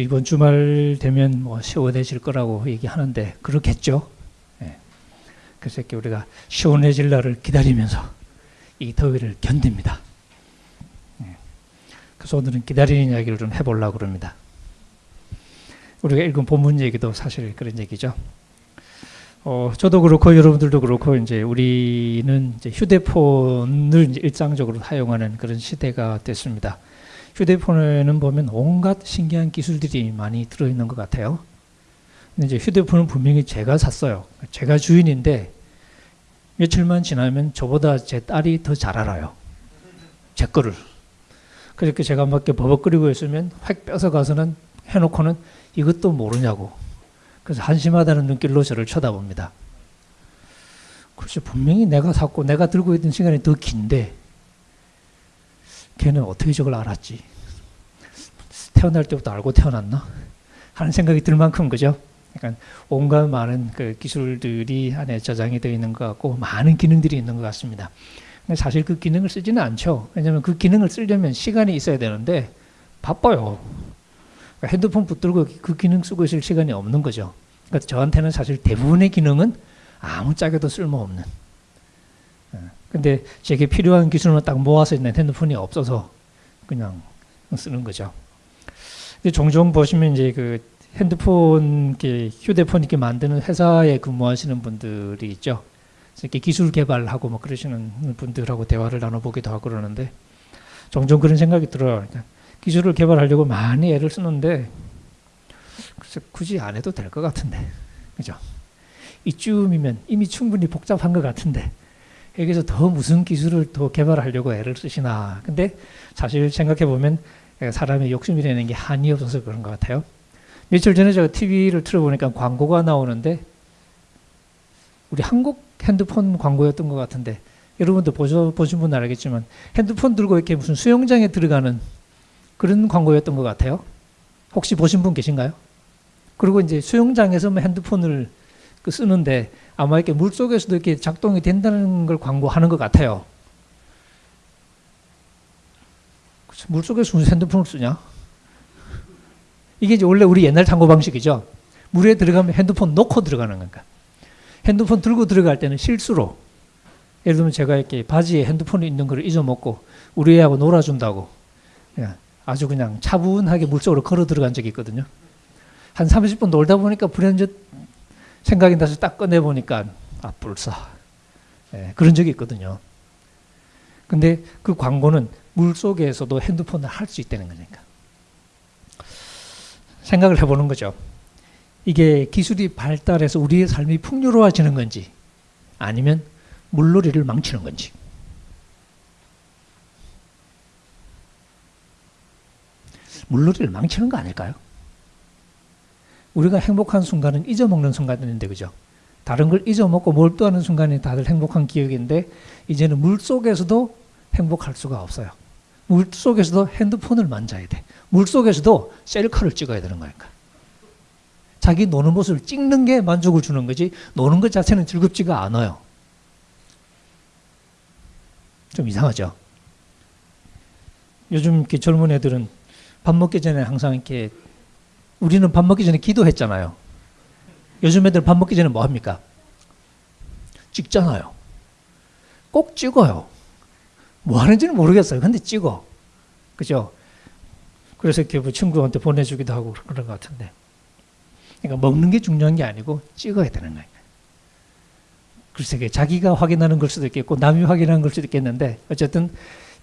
그래도 이번 주말 되면 뭐 시원해질 거라고 얘기하는데 그렇겠죠. 예. 그래서 이렇게 우리가 시원해질 날을 기다리면서 이 더위를 견딥니다. 예. 그래서 오늘은 기다리는 이야기를 좀 해보려고 그럽니다. 우리가 읽은 본문 얘기도 사실 그런 얘기죠. 어, 저도 그렇고 여러분들도 그렇고 이제 우리는 이제 휴대폰을 이제 일상적으로 사용하는 그런 시대가 됐습니다. 휴대폰에는 보면 온갖 신기한 기술들이 많이 들어있는 것 같아요. 근데 이제 휴대폰은 분명히 제가 샀어요. 제가 주인인데 며칠만 지나면 저보다 제 딸이 더 잘 알아요. 제 거를. 그렇게 제가 막 버벅거리고 있으면 획 뺏어 가서는 해놓고는 이것도 모르냐고. 그래서 한심하다는 눈길로 저를 쳐다봅니다. 글쎄 분명히 내가 샀고 내가 들고 있던 시간이 더 긴데 걔는 어떻게 저걸 알았지? 태어날 때부터 알고 태어났나? 하는 생각이 들 만큼 그죠? 그러니까 온갖 많은 그 기술들이 안에 저장이 되어 있는 것 같고 많은 기능들이 있는 것 같습니다. 근데 사실 그 기능을 쓰지는 않죠. 왜냐하면 그 기능을 쓰려면 시간이 있어야 되는데 바빠요. 그러니까 핸드폰 붙들고 그 기능 쓰고 있을 시간이 없는 거죠. 그러니까 저한테는 사실 대부분의 기능은 아무 짝에도 쓸모없는. 예. 근데 제게 필요한 기술만 딱 모아서 있는 핸드폰이 없어서 그냥 쓰는 거죠. 근데 종종 보시면 이제 그 핸드폰, 휴대폰 이렇게 만드는 회사에 근무하시는 분들이 있죠. 이렇게 기술 개발하고 뭐 그러시는 분들하고 대화를 나눠보기도 하고 그러는데 종종 그런 생각이 들어요. 그러니까 기술을 개발하려고 많이 애를 쓰는데 글쎄 굳이 안 해도 될 것 같은데 그죠? 이쯤이면 이미 충분히 복잡한 것 같은데 여기서 더 무슨 기술을 더 개발하려고 애를 쓰시나 근데 사실 생각해 보면 사람의 욕심이라는 게 한이 없어서 그런 것 같아요 며칠 전에 제가 TV를 틀어보니까 광고가 나오는데 우리 한국 핸드폰 광고였던 것 같은데 여러분도 보셔, 보신 분은 알겠지만 핸드폰 들고 이렇게 무슨 수영장에 들어가는 그런 광고였던 것 같아요. 혹시 보신 분 계신가요? 그리고 이제 수영장에서 핸드폰을 그 쓰는데 아마 이렇게 물 속에서도 이렇게 작동이 된다는 걸 광고하는 것 같아요. 물 속에서 무슨 핸드폰을 쓰냐? 이게 이제 원래 우리 옛날 탐구 방식이죠. 물에 들어가면 핸드폰 놓고 들어가는 거니까. 핸드폰 들고 들어갈 때는 실수로 예를 들면 제가 이렇게 바지에 핸드폰이 있는 걸 잊어먹고 우리 애하고 놀아준다고 아주 그냥 차분하게 물속으로 걸어 들어간 적이 있거든요. 한 30분 놀다 보니까 불현듯 생각이 나서 딱 꺼내보니까 아 불사 네, 그런 적이 있거든요. 근데 그 광고는 물 속에서도 핸드폰을 할 수 있다는 거니까. 생각을 해보는 거죠. 이게 기술이 발달해서 우리의 삶이 풍요로워지는 건지 아니면 물놀이를 망치는 건지. 물놀이를 망치는 거 아닐까요? 우리가 행복한 순간은 잊어먹는 순간인데 그죠? 다른 걸 잊어먹고 몰두하는 순간이 다들 행복한 기억인데 이제는 물 속에서도 행복할 수가 없어요. 물 속에서도 핸드폰을 만져야 돼. 물 속에서도 셀카를 찍어야 되는 거니까. 자기 노는 모습을 찍는 게 만족을 주는 거지 노는 것 자체는 즐겁지가 않아요. 좀 이상하죠? 요즘 이렇게 젊은 애들은 밥 먹기 전에 항상 이렇게 우리는 밥 먹기 전에 기도했잖아요. 요즘 애들 밥 먹기 전에 뭐 합니까? 찍잖아요. 꼭 찍어요. 뭐 하는지는 모르겠어요. 근데 찍어. 그죠? 그래서 이렇게 뭐 친구한테 보내주기도 하고 그런 것 같은데. 그러니까 먹는 게 중요한 게 아니고 찍어야 되는 거예요. 글쎄, 자기가 확인하는 걸 수도 있겠고, 남이 확인하는 걸 수도 있겠는데, 어쨌든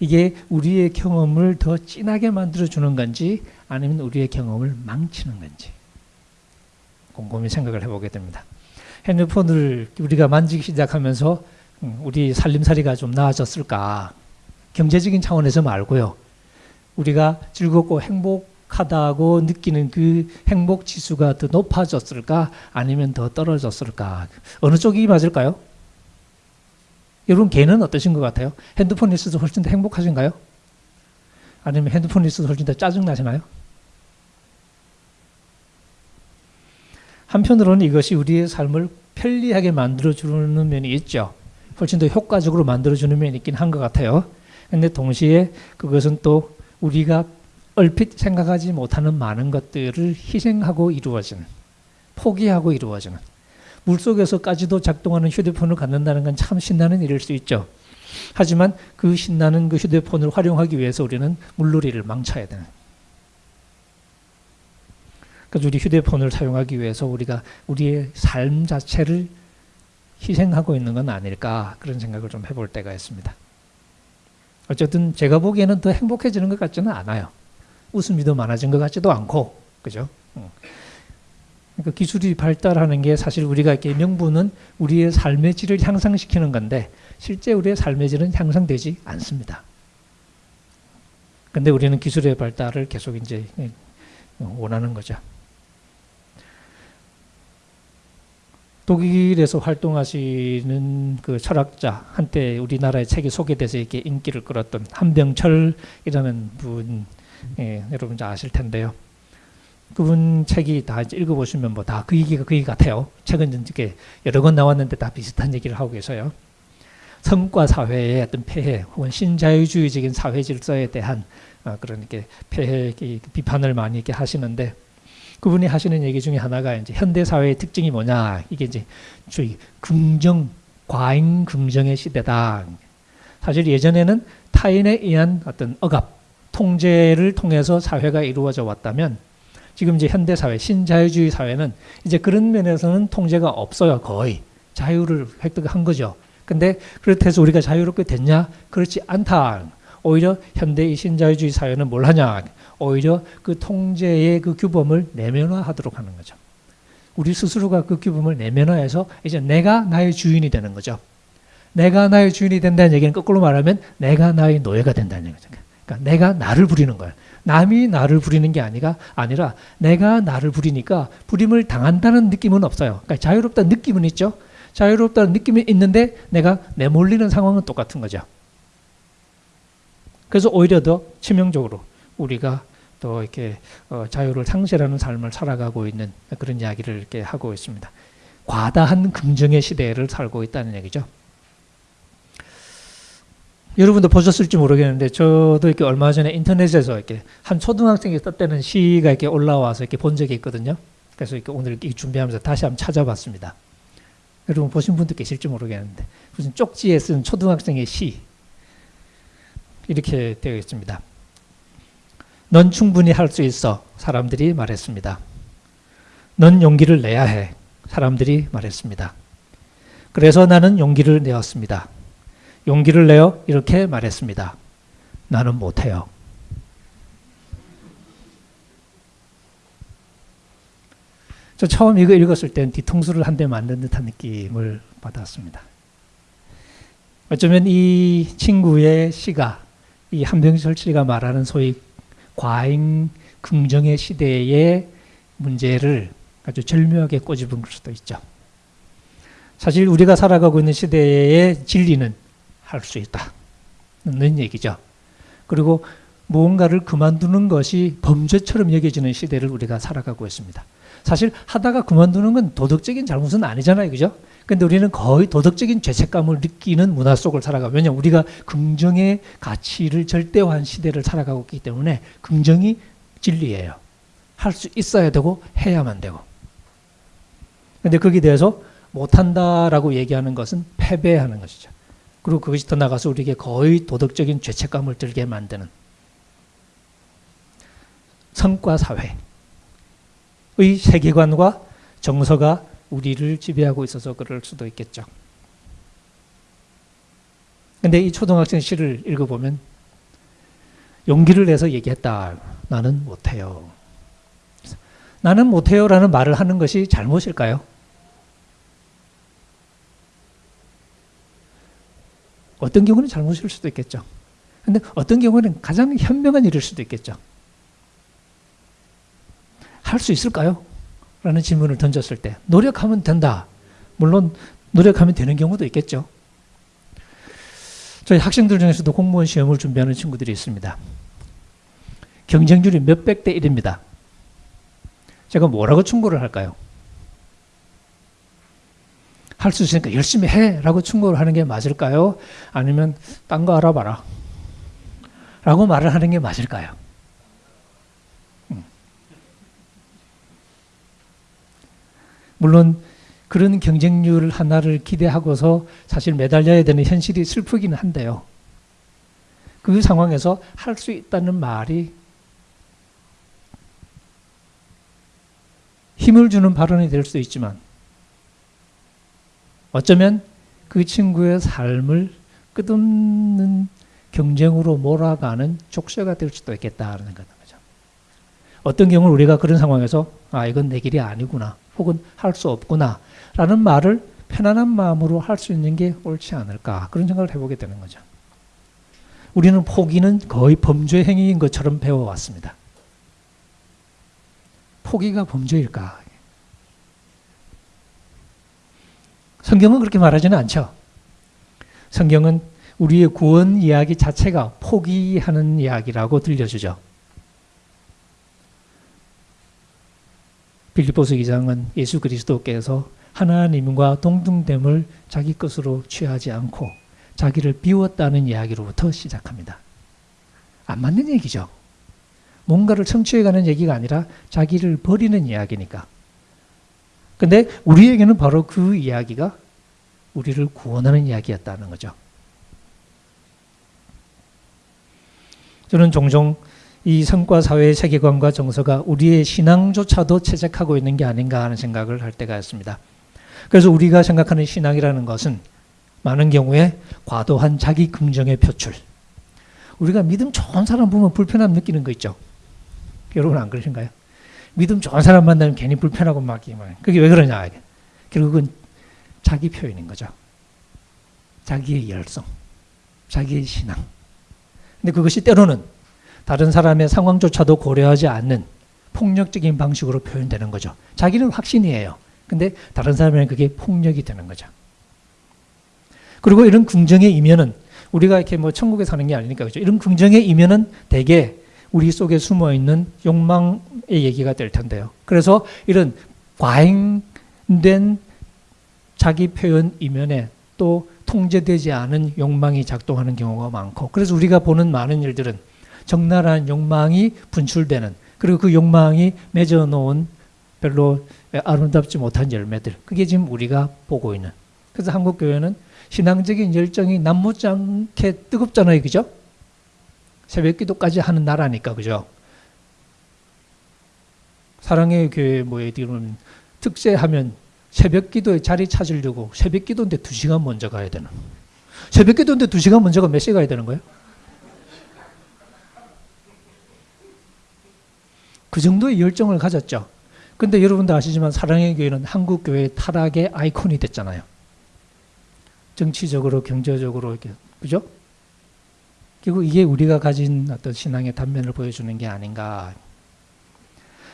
이게 우리의 경험을 더 진하게 만들어주는 건지 아니면 우리의 경험을 망치는 건지 곰곰이 생각을 해보게 됩니다. 핸드폰을 우리가 만지기 시작하면서 음, 우리 살림살이가 좀 나아졌을까? 경제적인 차원에서 말고요. 우리가 즐겁고 행복하다고 느끼는 그 행복 지수가 더 높아졌을까? 아니면 더 떨어졌을까? 어느 쪽이 맞을까요? 여러분 개는 어떠신 것 같아요? 핸드폰이 있어서 훨씬 더 행복하신가요? 아니면 핸드폰이 있어서 훨씬 더 짜증나시나요? 한편으로는 이것이 우리의 삶을 편리하게 만들어주는 면이 있죠. 훨씬 더 효과적으로 만들어주는 면이 있긴 한 것 같아요. 근데 동시에 그것은 또 우리가 얼핏 생각하지 못하는 많은 것들을 희생하고 이루어지는 포기하고 이루어지는 물속에서까지도 작동하는 휴대폰을 갖는다는 건 참 신나는 일일 수 있죠. 하지만 그 신나는 그 휴대폰을 활용하기 위해서 우리는 물놀이를 망쳐야 되는. 그래서 우리 휴대폰을 사용하기 위해서 우리가 우리의 삶 자체를 희생하고 있는 건 아닐까 그런 생각을 좀 해볼 때가 있습니다. 어쨌든 제가 보기에는 더 행복해지는 것 같지는 않아요. 웃음이 더 많아진 것 같지도 않고, 그죠? 그러니까 기술이 발달하는 게 사실 우리가 이렇게 명분은 우리의 삶의 질을 향상시키는 건데 실제 우리의 삶의 질은 향상되지 않습니다. 근데 우리는 기술의 발달을 계속 이제 원하는 거죠. 독일에서 활동하시는 그 철학자 한때 우리나라의 책이 소개돼서 이렇게 인기를 끌었던 한병철이라는 분 예, 여러분 잘 아실 텐데요. 그분 책이 다 읽어보시면 뭐 다 그 얘기가 그 얘기 같아요. 책은 이렇게 여러 권 나왔는데 다 비슷한 얘기를 하고 계세요. 성과 사회의 어떤 폐해 혹은 신자유주의적인 사회 질서에 대한 어, 그런 이렇게 폐해 비판을 많이 이렇게 하시는데 그분이 하시는 얘기 중에 하나가 이제 현대 사회의 특징이 뭐냐 이게 이제 주의 긍정 과잉 긍정의 시대다. 사실 예전에는 타인에 의한 어떤 억압 통제를 통해서 사회가 이루어져 왔다면 지금 이제 현대 사회 신자유주의 사회는 이제 그런 면에서는 통제가 없어요 거의 자유를 획득한 거죠. 근데 그렇다 해서 우리가 자유롭게 됐냐? 그렇지 않다. 오히려 현대 이 신자유주의 사회는 뭘 하냐? 오히려 그 통제의 그 규범을 내면화하도록 하는 거죠. 우리 스스로가 그 규범을 내면화해서 이제 내가 나의 주인이 되는 거죠. 내가 나의 주인이 된다는 얘기는 거꾸로 말하면 내가 나의 노예가 된다는 거죠. 그러니까 내가 나를 부리는 거예요. 남이 나를 부리는 게 아니라 아니라 내가 나를 부리니까 부림을 당한다는 느낌은 없어요. 그러니까 자유롭다는 느낌은 있죠. 자유롭다는 느낌이 있는데 내가 내몰리는 상황은 똑같은 거죠. 그래서 오히려 더 치명적으로 우리가 또 이렇게 어, 자유를 상실하는 삶을 살아가고 있는 그런 이야기를 이렇게 하고 있습니다. 과다한 긍정의 시대를 살고 있다는 얘기죠. 여러분도 보셨을지 모르겠는데 저도 이렇게 얼마 전에 인터넷에서 이렇게 한 초등학생이 썼다는 시가 이렇게 올라와서 이렇게 본 적이 있거든요. 그래서 이렇게 오늘 이렇게 준비하면서 다시 한번 찾아봤습니다. 여러분 보신 분도 계실지 모르겠는데 무슨 쪽지에 쓴 초등학생의 시 이렇게 되어 있습니다. 넌 충분히 할 수 있어. 사람들이 말했습니다. 넌 용기를 내야 해. 사람들이 말했습니다. 그래서 나는 용기를 내었습니다. 용기를 내어 이렇게 말했습니다. 나는 못해요. 저 처음 이거 읽었을 땐 뒤통수를 한 대 맞는 듯한 느낌을 받았습니다. 어쩌면 이 친구의 시가 이 한병철 씨가 말하는 소위 과잉 긍정의 시대의 문제를 아주 절묘하게 꼬집은 걸 수도 있죠. 사실 우리가 살아가고 있는 시대의 진리는 할 수 있다는 얘기죠. 그리고 무언가를 그만두는 것이 범죄처럼 여겨지는 시대를 우리가 살아가고 있습니다. 사실 하다가 그만두는 건 도덕적인 잘못은 아니잖아요. 그죠? 근데 우리는 거의 도덕적인 죄책감을 느끼는 문화 속을 살아가. 왜냐 우리가 긍정의 가치를 절대화한 시대를 살아가고 있기 때문에 긍정이 진리예요. 할 수 있어야 되고 해야만 되고. 근데 거기에 대해서 못한다라고 얘기하는 것은 패배하는 것이죠. 그리고 그것이 더 나가서 우리에게 거의 도덕적인 죄책감을 들게 만드는 성과 사회의 세계관과 정서가 우리를 지배하고 있어서 그럴 수도 있겠죠. 근데 이 초등학생 시를 읽어보면 용기를 내서 얘기했다. 나는 못해요. 나는 못해요라는 말을 하는 것이 잘못일까요? 어떤 경우는 잘못일 수도 있겠죠. 근데 어떤 경우는 가장 현명한 일일 수도 있겠죠. 할 수 있을까요? 라는 질문을 던졌을 때 노력하면 된다. 물론 노력하면 되는 경우도 있겠죠. 저희 학생들 중에서도 공무원 시험을 준비하는 친구들이 있습니다. 경쟁률이 몇백 대 1입니다. 제가 뭐라고 충고를 할까요? 할 수 있으니까 열심히 해! 라고 충고를 하는 게 맞을까요? 아니면 딴 거 알아봐라. 라고 말을 하는 게 맞을까요? 물론 그런 경쟁률 하나를 기대하고서 사실 매달려야 되는 현실이 슬프기는 한데요. 그 상황에서 할 수 있다는 말이 힘을 주는 발언이 될 수도 있지만 어쩌면 그 친구의 삶을 끝없는 경쟁으로 몰아가는 족쇄가 될 수도 있겠다는 거죠. 어떤 경우는 우리가 그런 상황에서 아 이건 내 길이 아니구나 혹은 할 수 없구나 라는 말을 편안한 마음으로 할 수 있는 게 옳지 않을까 그런 생각을 해보게 되는 거죠. 우리는 포기는 거의 범죄 행위인 것처럼 배워왔습니다. 포기가 범죄일까? 성경은 그렇게 말하지는 않죠. 성경은 우리의 구원 이야기 자체가 포기하는 이야기라고 들려주죠. 빌리포스 기장은 예수 그리스도께서 하나님과 동등됨을 자기 것으로 취하지 않고 자기를 비웠다는 이야기로부터 시작합니다. 안 맞는 얘기죠. 뭔가를 성취해가는 얘기가 아니라 자기를 버리는 이야기니까. 근데 우리에게는 바로 그 이야기가 우리를 구원하는 이야기였다는 거죠. 저는 종종 이 성과 사회의 세계관과 정서가 우리의 신앙조차도 채색하고 있는 게 아닌가 하는 생각을 할 때가 있습니다. 그래서 우리가 생각하는 신앙이라는 것은 많은 경우에 과도한 자기 긍정의 표출. 우리가 믿음 좋은 사람 보면 불편함 느끼는 거 있죠. 여러분 안 그러신가요? 믿음 좋은 사람 만나면 괜히 불편하고 막 그게 왜 그러냐? 결국은 자기 표현인 거죠. 자기의 열성, 자기의 신앙. 근데 그것이 때로는 다른 사람의 상황조차도 고려하지 않는 폭력적인 방식으로 표현되는 거죠. 자기는 확신이에요. 근데 다른 사람에는 그게 폭력이 되는 거죠. 그리고 이런 긍정의 이면은 우리가 이렇게 뭐 천국에 사는 게 아니니까 그죠. 이런 긍정의 이면은 대개 우리 속에 숨어 있는 욕망의 얘기가 될 텐데요. 그래서 이런 과잉된 자기 표현 이면에 또 통제되지 않은 욕망이 작동하는 경우가 많고 그래서 우리가 보는 많은 일들은 적나라한 욕망이 분출되는 그리고 그 욕망이 맺어놓은 별로 아름답지 못한 열매들 그게 지금 우리가 보고 있는 그래서 한국 교회는 신앙적인 열정이 남못지 않게 뜨겁잖아요 그죠? 새벽 기도까지 하는 나라니까 그죠? 사랑의 교회 뭐 예를 특세하면 새벽 기도에 자리 찾으려고 새벽 기도인데 2시간 먼저 가야 되는 새벽 기도인데 2시간 먼저 가몇 시에 가야 되는 거예요? 그 정도의 열정을 가졌죠. 근데 여러분도 아시지만 사랑의 교회는 한국 교회의 타락의 아이콘이 됐잖아요. 정치적으로 경제적으로 이렇게 그죠? 결국 이게 우리가 가진 어떤 신앙의 단면을 보여주는 게 아닌가.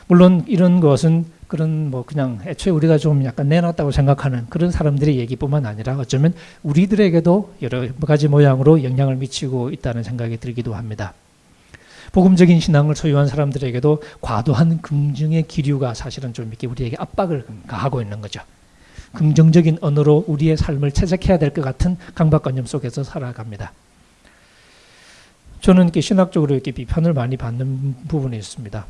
물론 이런 것은 그런 뭐 그냥 애초에 우리가 좀 약간 내놨다고 생각하는 그런 사람들의 얘기뿐만 아니라 어쩌면 우리들에게도 여러 가지 모양으로 영향을 미치고 있다는 생각이 들기도 합니다. 복음적인 신앙을 소유한 사람들에게도 과도한 긍정의 기류가 사실은 좀 이렇게 우리에게 압박을 가하고 있는 거죠. 긍정적인 언어로 우리의 삶을 채색해야 될 것 같은 강박관념 속에서 살아갑니다. 저는 이렇게 신학적으로 이렇게 비판을 많이 받는 부분이 있습니다.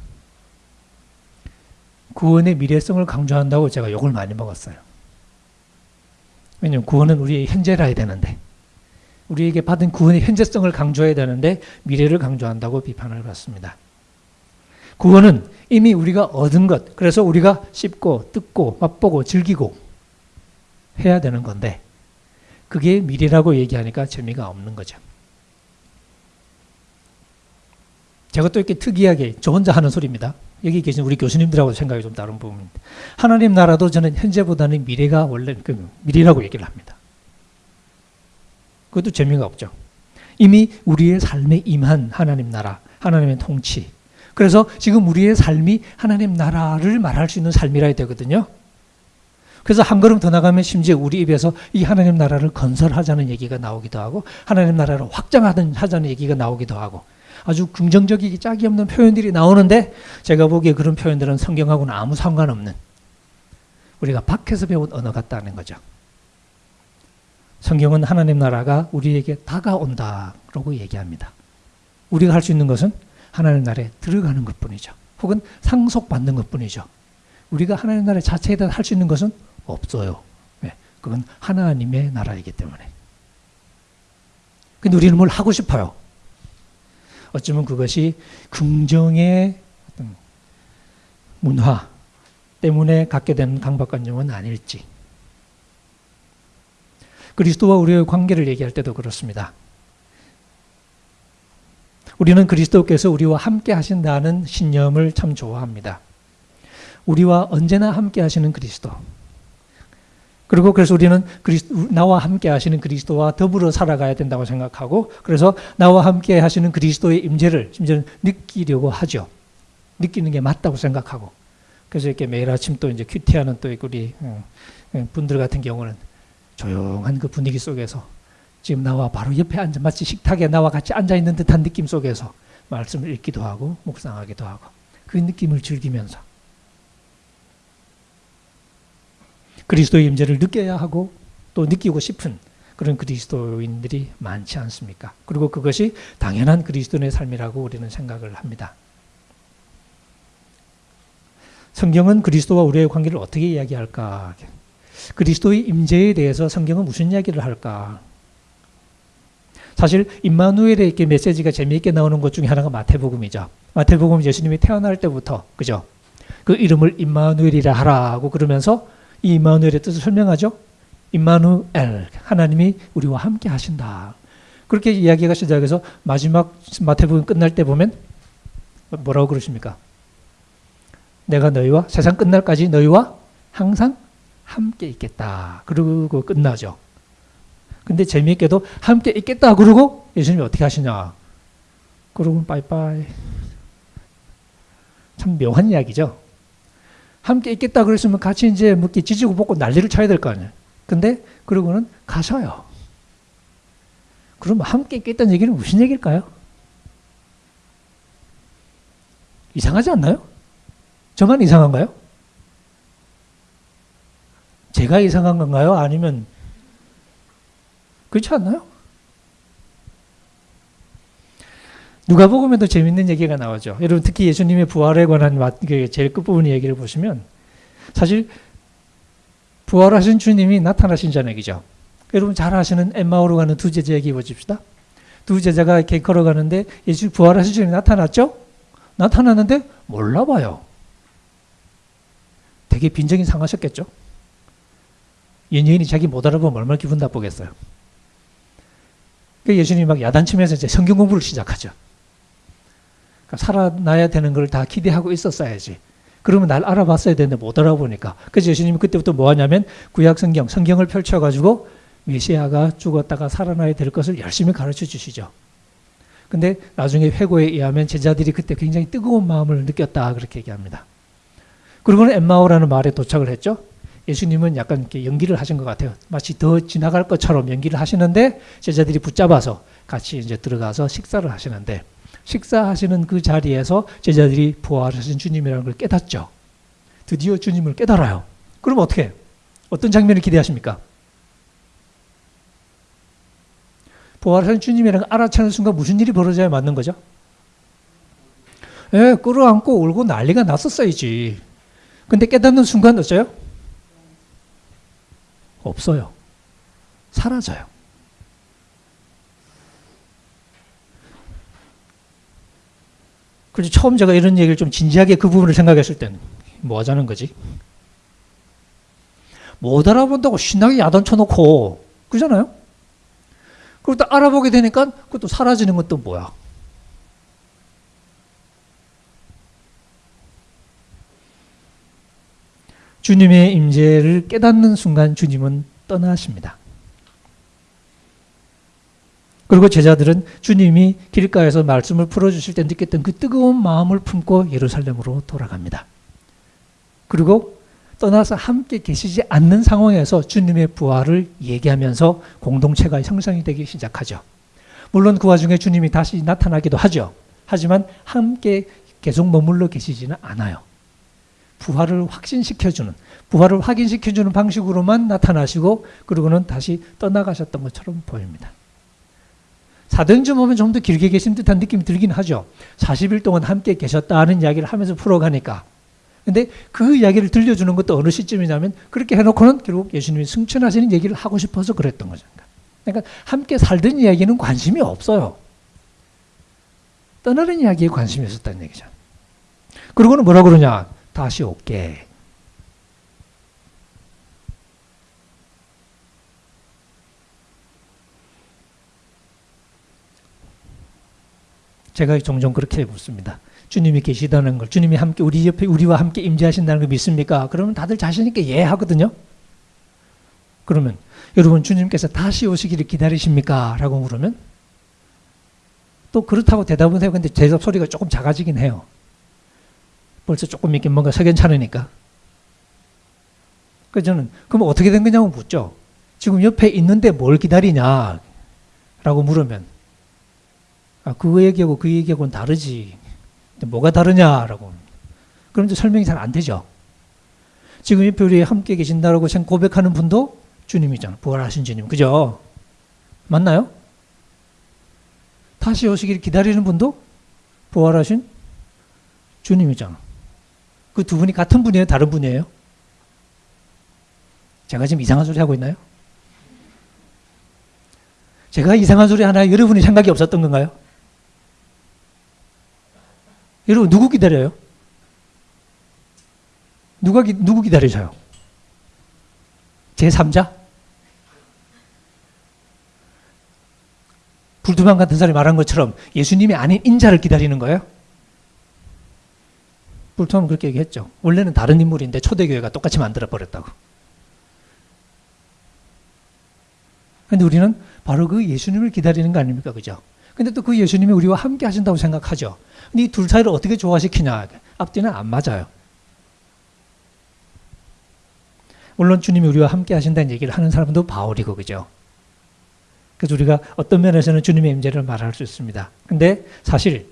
구원의 미래성을 강조한다고 제가 욕을 많이 먹었어요. 왜냐하면 구원은 우리의 현재라 해야 되는데 우리에게 받은 구원의 현재성을 강조해야 되는데 미래를 강조한다고 비판을 받습니다. 구원은 이미 우리가 얻은 것, 그래서 우리가 씹고 뜯고 맛보고 즐기고 해야 되는 건데 그게 미래라고 얘기하니까 재미가 없는 거죠. 제가 또 이렇게 특이하게 저 혼자 하는 소리입니다. 여기 계신 우리 교수님들하고 생각이 좀 다른 부분입니다. 하나님 나라도 저는 현재보다는 미래가 원래 그 미래라고 얘기를 합니다. 그것도 재미가 없죠. 이미 우리의 삶에 임한 하나님 나라, 하나님의 통치. 그래서 지금 우리의 삶이 하나님 나라를 말할 수 있는 삶이라 되거든요. 그래서 한 걸음 더 나가면 심지어 우리 입에서 이 하나님 나라를 건설하자는 얘기가 나오기도 하고 하나님 나라를 확장하자는 얘기가 나오기도 하고 아주 긍정적이기 짝이 없는 표현들이 나오는데 제가 보기에 그런 표현들은 성경하고는 아무 상관없는 우리가 밖에서 배운 언어 같다는 거죠. 성경은 하나님 나라가 우리에게 다가온다라고 얘기합니다. 우리가 할 수 있는 것은 하나님 나라에 들어가는 것 뿐이죠. 혹은 상속받는 것 뿐이죠. 우리가 하나님 나라 자체에 대해 할 수 있는 것은 없어요. 네, 그건 하나님의 나라이기 때문에. 근데 우리는 뭘 하고 싶어요. 어쩌면 그것이 긍정의 문화 때문에 갖게 되는 강박관념은 아닐지. 그리스도와 우리의 관계를 얘기할 때도 그렇습니다. 우리는 그리스도께서 우리와 함께 하신다는 신념을 참 좋아합니다. 우리와 언제나 함께 하시는 그리스도. 그리고 그래서 우리는 그리스도, 나와 함께 하시는 그리스도와 더불어 살아가야 된다고 생각하고 그래서 나와 함께 하시는 그리스도의 임재를 심지어는 느끼려고 하죠. 느끼는 게 맞다고 생각하고 그래서 이렇게 매일 아침 또 이제 큐티하는 또 우리 어, 어, 분들 같은 경우는 조용한 그 분위기 속에서 지금 나와 바로 옆에 앉아 마치 식탁에 나와 같이 앉아 있는 듯한 느낌 속에서 말씀을 읽기도 하고 묵상하기도 하고 그 느낌을 즐기면서 그리스도의 임재를 느껴야 하고 또 느끼고 싶은 그런 그리스도인들이 많지 않습니까? 그리고 그것이 당연한 그리스도인의 삶이라고 우리는 생각을 합니다. 성경은 그리스도와 우리의 관계를 어떻게 이야기할까? 그리스도의 임재에 대해서 성경은 무슨 이야기를 할까? 사실 임마누엘의 이렇게 메시지가 재미있게 나오는 것 중에 하나가 마태복음이죠. 마태복음 예수님이 태어날 때부터 그죠? 그 이름을 임마누엘이라 하라고 그러면서 이 임마누엘의 뜻을 설명하죠. 임마누엘 하나님이 우리와 함께 하신다. 그렇게 이야기가 시작해서 마지막 마태복음 끝날 때 보면 뭐라고 그러십니까? 내가 너희와 세상 끝날까지 너희와 항상 함께 있겠다. 그러고 끝나죠. 근데 재미있게도 함께 있겠다 그러고 예수님이 어떻게 하시냐? 그러고 빠이빠이. 참 묘한 이야기죠. 함께 있겠다 그랬으면 같이 이제 뭐 지지고 볶고 난리를 쳐야 될 거 아니에요. 근데 그러고는 가셔요. 그럼 함께 있겠다는 얘기는 무슨 얘기일까요? 이상하지 않나요? 저만 이상한가요? 제가 이상한 건가요? 아니면 그렇지 않나요? 누가복음에도 재밌는 얘기가 나오죠. 여러분 특히 예수님의 부활에 관한 그 제일 끝부분 얘기를 보시면 사실 부활하신 주님이 나타나신 저녁이죠. 여러분 잘 아시는 엠마오로 가는 두 제자 얘기 보십시다. 두 제자가 이렇게 걸어가는데 예수 부활하신 주님이 나타났죠? 나타났는데 몰라봐요. 되게 빈정이 상하셨겠죠? 연예인이 자기 못 알아보면 얼마나 기분 나쁘겠어요. 예수님이 막 야단치면서 이제 성경 공부를 시작하죠. 그러니까 살아나야 되는 걸 다 기대하고 있었어야지. 그러면 날 알아봤어야 되는데 못 알아보니까. 그래서 예수님이 그때부터 뭐 하냐면 구약 성경, 성경을 펼쳐가지고 메시아가 죽었다가 살아나야 될 것을 열심히 가르쳐 주시죠. 근데 나중에 회고에 의하면 제자들이 그때 굉장히 뜨거운 마음을 느꼈다. 그렇게 얘기합니다. 그리고는 엠마오라는 말에 도착을 했죠. 예수님은 약간 이렇게 연기를 하신 것 같아요. 마치 더 지나갈 것처럼 연기를 하시는데 제자들이 붙잡아서 같이 이제 들어가서 식사를 하시는데 식사하시는 그 자리에서 제자들이 부활하신 주님이라는 걸 깨닫죠. 드디어 주님을 깨달아요. 그럼 어떻게? 어떤 장면을 기대하십니까? 부활하신 주님이라는 걸 알아차는 순간 무슨 일이 벌어져야 맞는 거죠? 예, 끌어안고 울고 난리가 났었어야지. 근데 깨닫는 순간 어쩌요? 없어요. 사라져요. 그래서 처음 제가 이런 얘기를 좀 진지하게 그 부분을 생각했을 때는 뭐 하자는 거지? 못 알아본다고 신나게 야단 쳐놓고 그잖아요? 그리고 또 알아보게 되니까 그것도 사라지는 것도 뭐야? 주님의 임재를 깨닫는 순간 주님은 떠나십니다. 그리고 제자들은 주님이 길가에서 말씀을 풀어주실 때 느꼈던 그 뜨거운 마음을 품고 예루살렘으로 돌아갑니다. 그리고 떠나서 함께 계시지 않는 상황에서 주님의 부활을 얘기하면서 공동체가 형성이 되기 시작하죠. 물론 그 와중에 주님이 다시 나타나기도 하죠. 하지만 함께 계속 머물러 계시지는 않아요. 부활을 확신시켜주는, 부활을 확인시켜주는 방식으로만 나타나시고, 그러고는 다시 떠나가셨던 것처럼 보입니다. 사도행전 보면 좀 더 길게 계신 듯한 느낌이 들긴 하죠. 40일 동안 함께 계셨다는 이야기를 하면서 풀어가니까. 근데 그 이야기를 들려주는 것도 어느 시점이냐면 그렇게 해놓고는 결국 예수님이 승천하시는 얘기를 하고 싶어서 그랬던 거죠. 그러니까 함께 살던 이야기는 관심이 없어요. 떠나는 이야기에 관심이 있었다는 얘기죠. 그리고는 뭐라 그러냐? 다시 올게. 제가 종종 그렇게 묻습니다. 주님이 계시다는 걸, 주님이 함께 우리 옆에 우리와 함께 임재하신다는 걸 믿습니까? 그러면 다들 자신 있게 예 하거든요. 그러면 여러분 주님께서 다시 오시기를 기다리십니까? 라고 물으면 또 그렇다고 대답은 해요. 근데 대답 소리가 조금 작아지긴 해요. 벌써 조금 있긴 뭔가 석연찮으니까. 그래서 저는 그럼 어떻게 된 거냐고 묻죠. 지금 옆에 있는데 뭘 기다리냐? 라고 물으면 아, 그 얘기하고 그 얘기하고는 다르지. 뭐가 다르냐라고. 그럼 이제 설명이 잘 안 되죠. 지금 옆에 우리 함께 계신다라고 고백하는 분도 주님이잖아. 부활하신 주님. 그죠? 맞나요? 다시 오시기를 기다리는 분도 부활하신 주님이잖아. 그 두 분이 같은 분이에요? 다른 분이에요? 제가 지금 이상한 소리 하고 있나요? 제가 이상한 소리 하나 여러분이 생각이 없었던 건가요? 여러분 누구 기다려요? 누가 기, 누구 기다리셔요? 제3자? 불두방 같은 사람이 말한 것처럼 예수님이 아닌 인자를 기다리는 거예요? 불두방은 그렇게 얘기했죠. 원래는 다른 인물인데 초대교회가 똑같이 만들어버렸다고. 근데 우리는 바로 그 예수님을 기다리는 거 아닙니까? 그죠? 근데 또 그 예수님이 우리와 함께 하신다고 생각하죠. 근데 이 둘 사이를 어떻게 조화시키냐? 앞뒤는 안 맞아요. 물론 주님이 우리와 함께 하신다는 얘기를 하는 사람도 바울이고 그죠. 그래서 우리가 어떤 면에서는 주님의 임재를 말할 수 있습니다. 근데 사실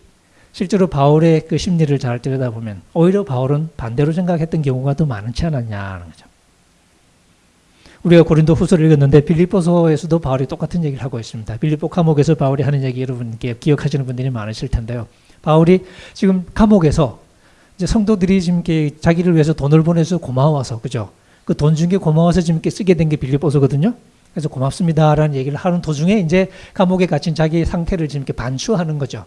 실제로 바울의 그 심리를 잘 들여다보면 오히려 바울은 반대로 생각했던 경우가 더 많지 않았냐는 거죠. 우리가 고린도 후서를 읽었는데 빌립보서에서도 바울이 똑같은 얘기를 하고 있습니다. 빌립보 감옥에서 바울이 하는 얘기 여러분께 기억하시는 분들이 많으실 텐데요. 바울이 지금 감옥에서 이제 성도들이 지금 자기를 위해서 돈을 보내서 고마워서 그죠? 그 돈 준 게 고마워서 지금 쓰게 된 게 빌립보서거든요. 그래서 고맙습니다라는 얘기를 하는 도중에 이제 감옥에 갇힌 자기의 상태를 지금 반추하는 거죠.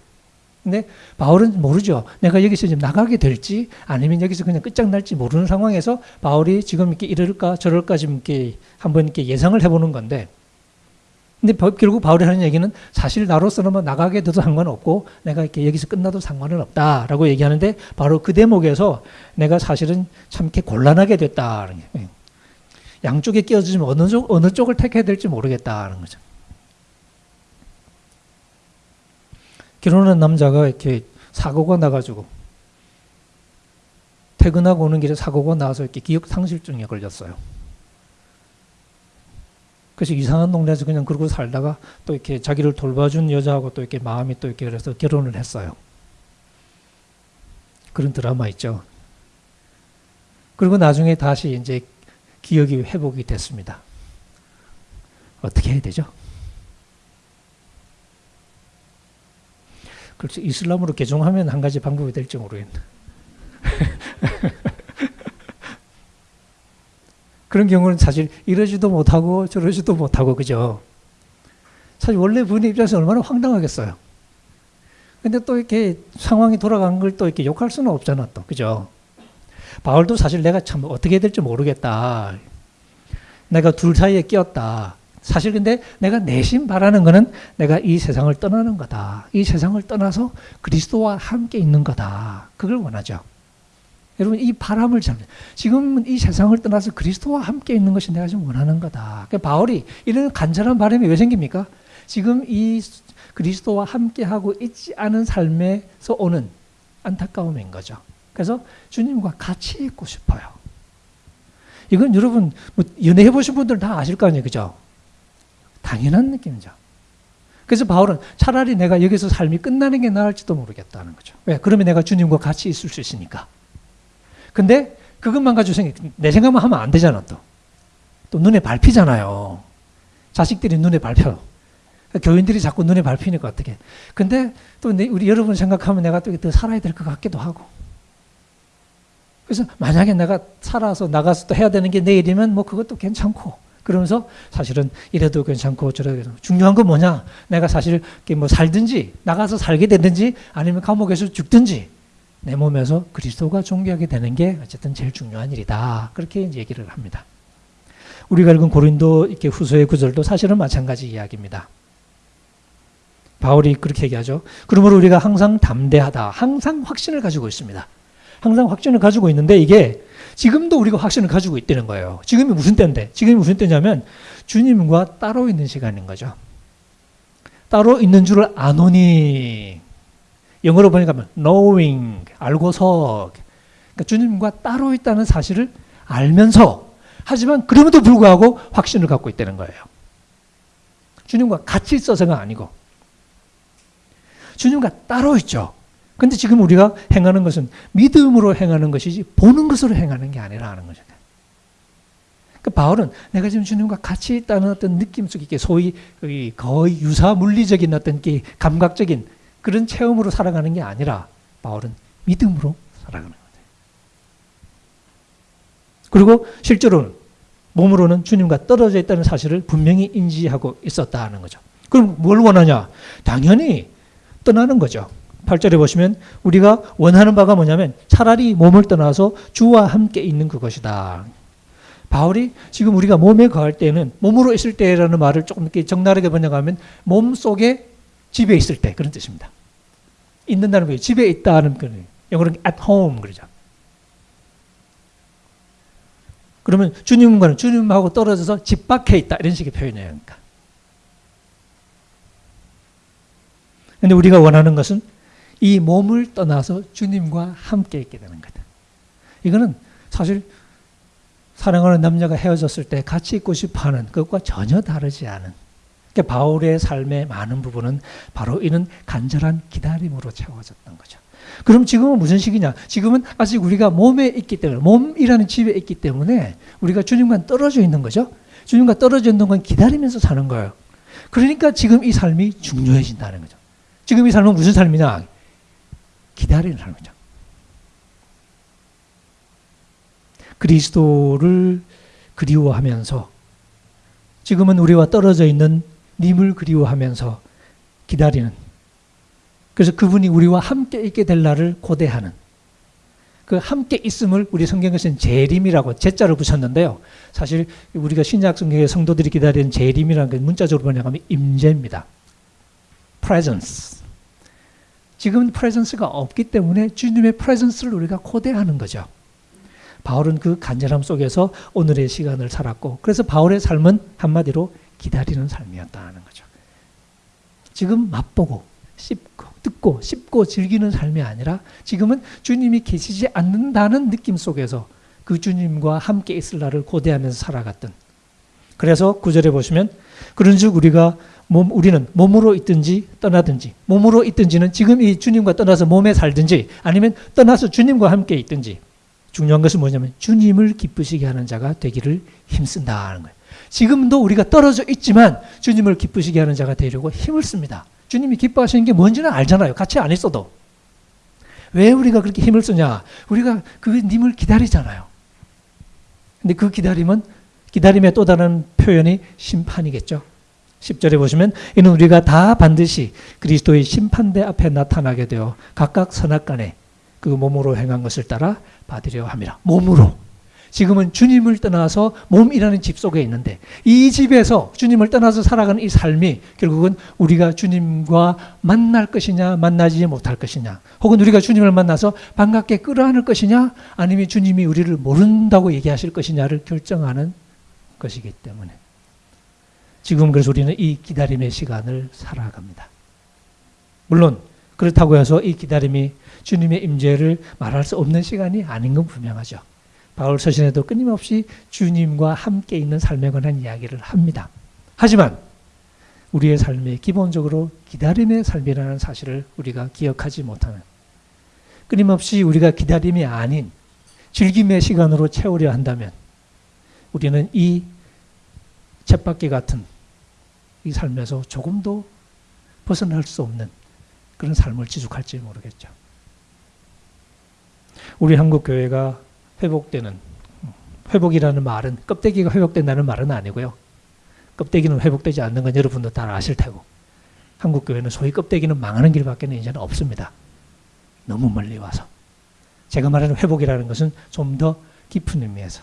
근데 바울은 모르죠. 내가 여기서 지금 나가게 될지 아니면 여기서 그냥 끝장날지 모르는 상황에서 바울이 지금 이렇게 이럴까 저럴까 지금 이렇게 한번 이렇게 예상을 해보는 건데 근데 결국 바울이 하는 얘기는 사실 나로서는 뭐 나가게 돼도 상관없고 내가 이렇게 여기서 끝나도 상관은 없다라고 얘기하는데 바로 그 대목에서 내가 사실은 참 이렇게 곤란하게 됐다는 게 양쪽에 끼어지면 어느 쪽 어느 쪽을 택해야 될지 모르겠다는 거죠. 결혼한 남자가 이렇게 사고가 나가지고 퇴근하고 오는 길에 사고가 나서 이렇게 기억 상실증에 걸렸어요. 그래서 이상한 동네에서 그냥 그러고 살다가 또 이렇게 자기를 돌봐준 여자하고 또 이렇게 마음이 또 이렇게 그래서 결혼을 했어요. 그런 드라마 있죠. 그리고 나중에 다시 이제 기억이 회복이 됐습니다. 어떻게 해야 되죠? 그렇죠. 이슬람으로 개종하면 한 가지 방법이 될지 모르겠네. 그런 경우는 사실 이러지도 못하고 저러지도 못하고 그죠. 사실 원래 부인 입장에서 얼마나 황당하겠어요. 근데 또 이렇게 상황이 돌아간 걸 또 이렇게 욕할 수는 없잖아 또 그죠. 바울도 사실 내가 참 어떻게 될지 모르겠다. 내가 둘 사이에 끼었다. 사실 근데 내가 내심 바라는 거는 내가 이 세상을 떠나는 거다. 이 세상을 떠나서 그리스도와 함께 있는 거다. 그걸 원하죠. 여러분 이 바람을 잘 지금 이 세상을 떠나서 그리스도와 함께 있는 것이 내가 좀 원하는 거다. 그러니까 바울이 이런 간절한 바람이 왜 생깁니까? 지금 이 그리스도와 함께 하고 있지 않은 삶에서 오는 안타까움인 거죠. 그래서 주님과 같이 있고 싶어요. 이건 여러분 뭐 연애해 보신 분들 다 아실 거 아니에요, 그죠? 당연한 느낌이죠. 그래서 바울은 차라리 내가 여기서 삶이 끝나는 게 나을지도 모르겠다는 거죠. 왜? 그러면 내가 주님과 같이 있을 수 있으니까. 근데 그것만 가지고 생각, 내 생각만 하면 안 되잖아, 또. 또 눈에 밟히잖아요. 자식들이 눈에 밟혀. 교인들이 자꾸 눈에 밟히니까 어떻게. 근데 또 우리 여러분 생각하면 내가 또 더 살아야 될 것 같기도 하고. 그래서 만약에 내가 살아서 나가서 또 해야 되는 게 내일이면 뭐 그것도 괜찮고 그러면서 사실은 이래도 괜찮고 저래도 중요한 건 뭐냐? 내가 사실 뭐 살든지 나가서 살게 되든지 아니면 감옥에서 죽든지 내 몸에서 그리스도가 존귀하게 되는 게 어쨌든 제일 중요한 일이다. 그렇게 얘기를 합니다. 우리가 읽은 고린도 이렇게 후서의 구절도 사실은 마찬가지 이야기입니다. 바울이 그렇게 얘기하죠. 그러므로 우리가 항상 담대하다. 항상 확신을 가지고 있습니다. 항상 확신을 가지고 있는데 이게 지금도 우리가 확신을 가지고 있다는 거예요. 지금이 무슨 때인데? 지금이 무슨 때냐면 주님과 따로 있는 시간인 거죠. 따로 있는 줄을 아노니 영어로 보니까 knowing 알고서 그러니까 주님과 따로 있다는 사실을 알면서 하지만 그럼에도 불구하고 확신을 갖고 있다는 거예요. 주님과 같이 있어서가 아니고 주님과 따로 있죠. 근데 지금 우리가 행하는 것은 믿음으로 행하는 것이지 보는 것으로 행하는 게 아니라는 거죠. 그 바울은 내가 지금 주님과 같이 있다는 어떤 느낌 속에 소위 거의 유사 물리적인 어떤 감각적인 그런 체험으로 살아가는 게 아니라 바울은 믿음으로 살아가는 거예요. 그리고 실제로는 몸으로는 주님과 떨어져 있다는 사실을 분명히 인지하고 있었다는 거죠. 그럼 뭘 원하냐? 당연히 떠나는 거죠. 8절에 보시면 우리가 원하는 바가 뭐냐면 차라리 몸을 떠나서 주와 함께 있는 그것이다. 바울이 지금 우리가 몸에 거할 때는 몸으로 있을 때라는 말을 조금 이렇게 적나라하게 번역하면 몸 속에 집에 있을 때 그런 뜻입니다. 있는다는 거예요. 집에 있다는 거예요. 영어로는 at home 그러죠. 그러면 주님과는 주님하고 떨어져서 집 밖에 있다 이런 식의 표현이에요. 그러니까. 근데 우리가 원하는 것은 이 몸을 떠나서 주님과 함께 있게 되는 거다. 이거는 사실 사랑하는 남녀가 헤어졌을 때 같이 있고 싶어 하는 그것과 전혀 다르지 않은 그러니까 바울의 삶의 많은 부분은 바로 이는 간절한 기다림으로 채워졌던 거죠. 그럼 지금은 무슨 시기냐? 지금은 아직 우리가 몸에 있기 때문에, 몸이라는 집에 있기 때문에 우리가 주님과 떨어져 있는 거죠. 주님과 떨어져 있는 건 기다리면서 사는 거예요. 그러니까 지금 이 삶이 중요해진다는 거죠. 지금 이 삶은 무슨 삶이냐? 기다리는 삶이죠. 그리스도를 그리워하면서 지금은 우리와 떨어져 있는 님을 그리워하면서 기다리는 그래서 그분이 우리와 함께 있게 될 날을 고대하는 그 함께 있음을 우리 성경에서는 재림이라고 제자를 붙였는데요. 사실 우리가 신약 성경의 성도들이 기다리는 재림이라는 게 문자적으로 번역하면 임재입니다. presence. 지금은 presence가 없기 때문에 주님의 presence를 우리가 고대하는 거죠. 바울은 그 간절함 속에서 오늘의 시간을 살았고 그래서 바울의 삶은 한마디로 기다리는 삶이었다는 거죠. 지금 맛보고 씹고 듣고 씹고 즐기는 삶이 아니라 지금은 주님이 계시지 않는다는 느낌 속에서 그 주님과 함께 있을 날을 고대하면서 살아갔던 그래서 구절에 보시면 그런즉 우리가 몸, 우리는 몸으로 있든지 떠나든지 몸으로 있든지는 지금 이 주님과 떠나서 몸에 살든지 아니면 떠나서 주님과 함께 있든지 중요한 것은 뭐냐면 주님을 기쁘시게 하는 자가 되기를 힘쓴다는 거예요. 지금도 우리가 떨어져 있지만 주님을 기쁘시게 하는 자가 되려고 힘을 씁니다. 주님이 기뻐하시는 게 뭔지는 알잖아요. 같이 안 있어도. 왜 우리가 그렇게 힘을 쓰냐? 우리가 그 님을 기다리잖아요. 근데 그 기다림은 기다림의 또 다른 표현이 심판이겠죠. 10절에 보시면 이는 우리가 다 반드시 그리스도의 심판대 앞에 나타나게 되어 각각 선악간에 그 몸으로 행한 것을 따라 받으려 함이라. 몸으로. 지금은 주님을 떠나서 몸이라는 집 속에 있는데 이 집에서 주님을 떠나서 살아가는 이 삶이 결국은 우리가 주님과 만날 것이냐 만나지 못할 것이냐 혹은 우리가 주님을 만나서 반갑게 끌어안을 것이냐 아니면 주님이 우리를 모른다고 얘기하실 것이냐를 결정하는 것이기 때문에 지금 그래서 우리는 이 기다림의 시간을 살아갑니다. 물론 그렇다고 해서 이 기다림이 주님의 임재를 말할 수 없는 시간이 아닌 건 분명하죠. 바울 서신에도 끊임없이 주님과 함께 있는 삶에 관한 이야기를 합니다. 하지만 우리의 삶이 기본적으로 기다림의 삶이라는 사실을 우리가 기억하지 못하는 끊임없이 우리가 기다림이 아닌 즐김의 시간으로 채우려 한다면 우리는 이 쳇바퀴 같은 이 삶에서 조금도 벗어날 수 없는 그런 삶을 지속할지 모르겠죠. 우리 한국 교회가 회복되는 회복이라는 말은 껍데기가 회복된다는 말은 아니고요. 껍데기는 회복되지 않는 건 여러분도 다 아실 테고 한국 교회는 소위 껍데기는 망하는 길밖에 는 이제는 없습니다. 너무 멀리 와서 제가 말하는 회복이라는 것은 좀 더 깊은 의미에서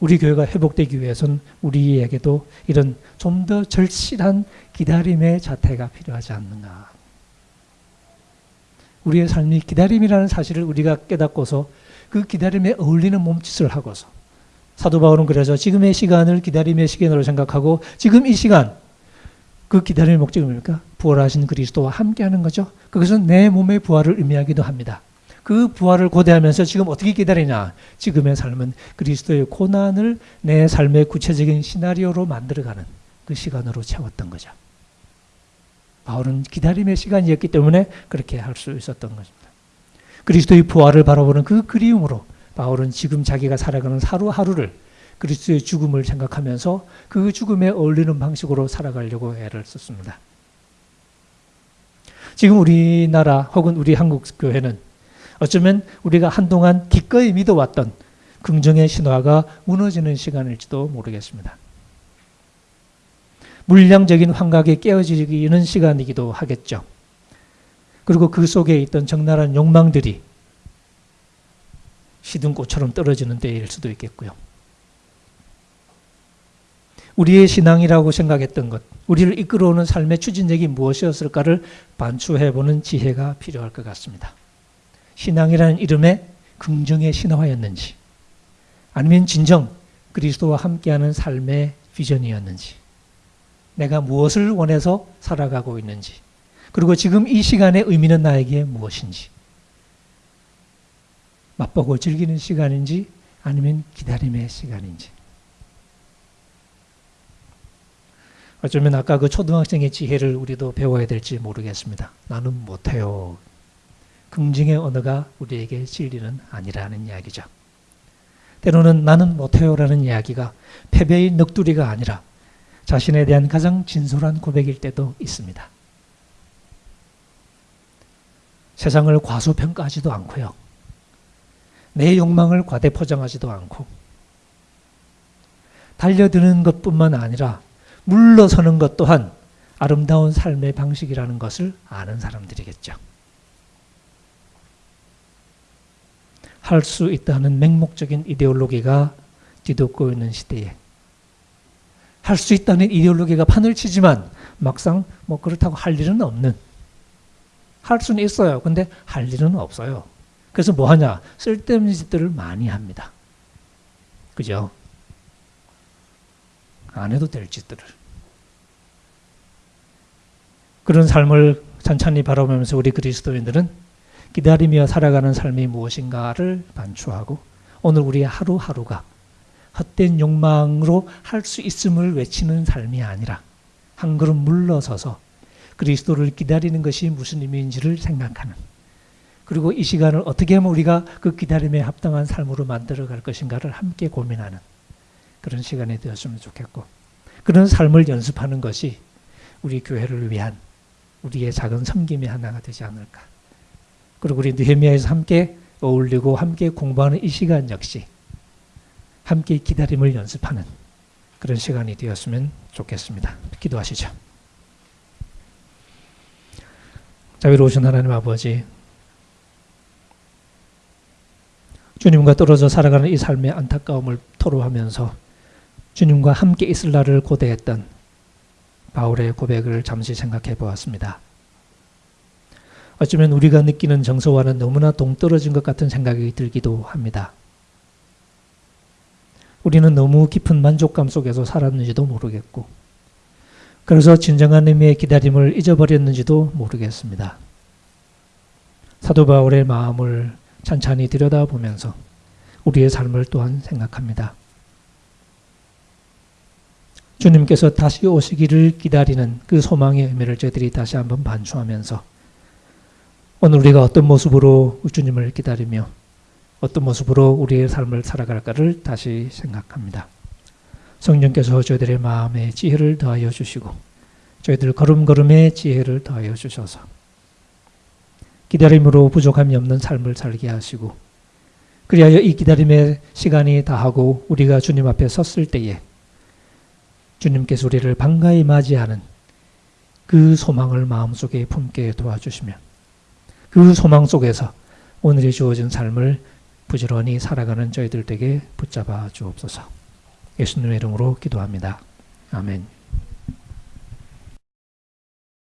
우리 교회가 회복되기 위해서는 우리에게도 이런 좀 더 절실한 기다림의 자태가 필요하지 않는가. 우리의 삶이 기다림이라는 사실을 우리가 깨닫고서 그 기다림에 어울리는 몸짓을 하고서 사도 바울은 그래서 지금의 시간을 기다림의 시간으로 생각하고 지금 이 시간 그 기다림의 목적이 뭡니까? 부활하신 그리스도와 함께하는 거죠. 그것은 내 몸의 부활을 의미하기도 합니다. 그 부활을 고대하면서 지금 어떻게 기다리냐? 지금의 삶은 그리스도의 고난을 내 삶의 구체적인 시나리오로 만들어가는 그 시간으로 채웠던 거죠. 바울은 기다림의 시간이었기 때문에 그렇게 할 수 있었던 것입니다. 그리스도의 부활을 바라보는 그 그리움으로 바울은 지금 자기가 살아가는 하루하루를 그리스도의 죽음을 생각하면서 그 죽음에 어울리는 방식으로 살아가려고 애를 썼습니다. 지금 우리나라 혹은 우리 한국 교회는 어쩌면 우리가 한동안 기꺼이 믿어왔던 긍정의 신화가 무너지는 시간일지도 모르겠습니다. 물량적인 환각에 깨어지는 시간이기도 하겠죠. 그리고 그 속에 있던 적나라한 욕망들이 시든 꽃처럼 떨어지는 때일 수도 있겠고요. 우리의 신앙이라고 생각했던 것, 우리를 이끌어오는 삶의 추진력이 무엇이었을까를 반추해보는 지혜가 필요할 것 같습니다. 신앙이라는 이름의 긍정의 신화였는지, 아니면 진정 그리스도와 함께하는 삶의 비전이었는지, 내가 무엇을 원해서 살아가고 있는지, 그리고 지금 이 시간의 의미는 나에게 무엇인지, 맛보고 즐기는 시간인지 아니면 기다림의 시간인지. 어쩌면 아까 그 초등학생의 지혜를 우리도 배워야 될지 모르겠습니다. 나는 못해요. 긍정의 언어가 우리에게 진리는 아니라는 이야기죠. 때로는 나는 못해요라는 이야기가 패배의 넋두리가 아니라 자신에 대한 가장 진솔한 고백일 때도 있습니다. 세상을 과소평가하지도 않고요. 내 욕망을 과대 포장하지도 않고 달려드는 것뿐만 아니라 물러서는 것 또한 아름다운 삶의 방식이라는 것을 아는 사람들이겠죠. 할 수 있다는 맹목적인 이데올로기가 뒤덮고 있는 시대에 할 수 있다는 이데올로기가 판을 치지만 막상 뭐 그렇다고 할 일은 없는 할 수는 있어요. 근데 할 일은 없어요. 그래서 뭐 하냐? 쓸데없는 짓들을 많이 합니다. 그죠? 안 해도 될 짓들을. 그런 삶을 찬찬히 바라보면서 우리 그리스도인들은 기다리며 살아가는 삶이 무엇인가를 반추하고 오늘 우리의 하루하루가 헛된 욕망으로 할 수 있음을 외치는 삶이 아니라 한 걸음 물러서서 그리스도를 기다리는 것이 무슨 의미인지를 생각하는 그리고 이 시간을 어떻게 하면 우리가 그 기다림에 합당한 삶으로 만들어 갈 것인가를 함께 고민하는 그런 시간이 되었으면 좋겠고 그런 삶을 연습하는 것이 우리 교회를 위한 우리의 작은 섬김의 하나가 되지 않을까. 그리고 우리 느헤미야에서 함께 어울리고 함께 공부하는 이 시간 역시 함께 기다림을 연습하는 그런 시간이 되었으면 좋겠습니다. 기도하시죠. 자비로우신 하나님 아버지 주님과 떨어져 살아가는 이 삶의 안타까움을 토로하면서 주님과 함께 있을 날을 고대했던 바울의 고백을 잠시 생각해 보았습니다. 어쩌면 우리가 느끼는 정서와는 너무나 동떨어진 것 같은 생각이 들기도 합니다. 우리는 너무 깊은 만족감 속에서 살았는지도 모르겠고, 그래서 진정한 의미의 기다림을 잊어버렸는지도 모르겠습니다. 사도 바울의 마음을 찬찬히 들여다보면서 우리의 삶을 또한 생각합니다. 주님께서 다시 오시기를 기다리는 그 소망의 의미를 저희들이 다시 한번 반추하면서 오늘 우리가 어떤 모습으로 주님을 기다리며 어떤 모습으로 우리의 삶을 살아갈까를 다시 생각합니다. 성령께서 저희들의 마음에 지혜를 더하여 주시고 저희들 걸음걸음의 지혜를 더하여 주셔서 기다림으로 부족함이 없는 삶을 살게 하시고 그리하여 이 기다림의 시간이 다하고 우리가 주님 앞에 섰을 때에 주님께서 우리를 반가이 맞이하는 그 소망을 마음속에 품게 도와주시며 그 소망 속에서 오늘이 주어진 삶을 부지런히 살아가는 저희들 에게 붙잡아 주옵소서. 예수님의 이름으로 기도합니다. 아멘.